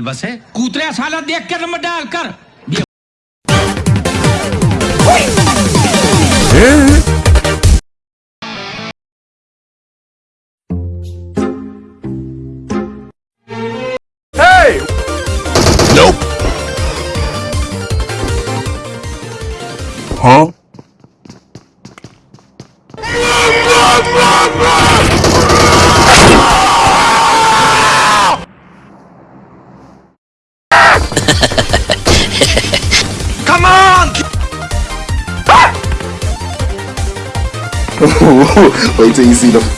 बस है। कूतरे साला देख कर नंबर डाल कर। Huh? Wait till you see the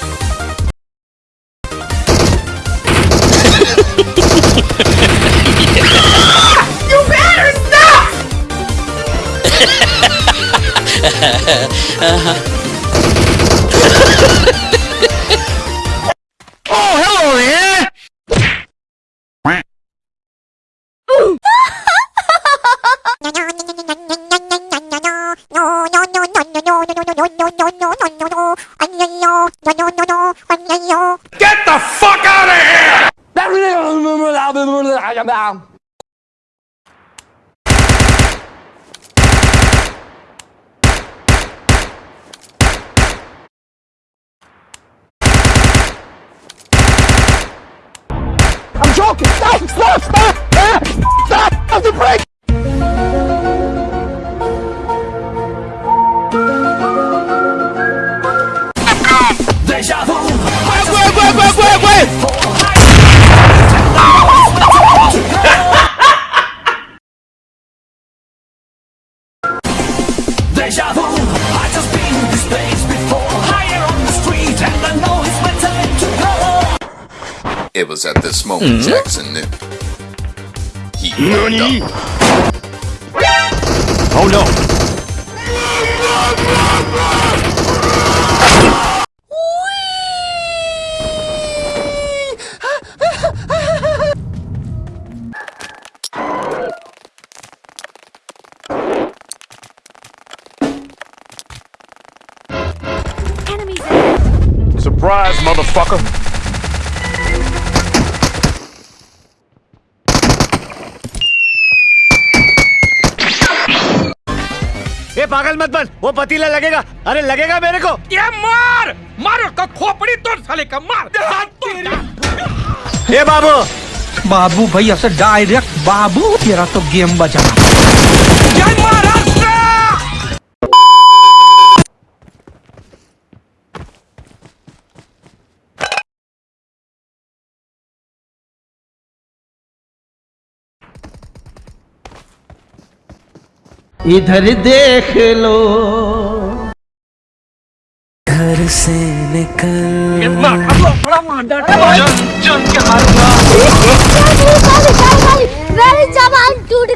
oh, Get the fuck out of here! I'm joking! Stop! Stop! Stop! Stop! Stop! Stop the brake! It was at this moment mm-hmm. Jackson knew. He fucked up. Oh no! Surprise, motherfucker! ये पागल मत बन। वो पतीला लगेगा। अरे लगेगा मेरे को। ये मार! मार का खोपड़ी तोड़ साले का मार! हाथ ये बाबू। बाबू भैया से डायरेक्ट बाबू तेरा तो गेम बजाना जय इधर देख लो। घर से निकल बड़ा मार टूट